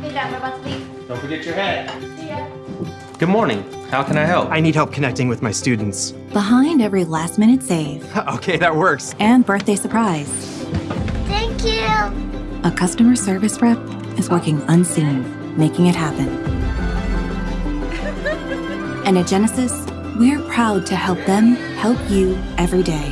Hey, Dad, we're about to leave. Don't forget your hat. See ya. Good morning. How can I help? I need help connecting with my students. Behind every last minute save okay, that works. and birthday surprise, Thank you. a customer service rep is working unseen, making it happen. And at Genesis, we're proud to help them help you every day.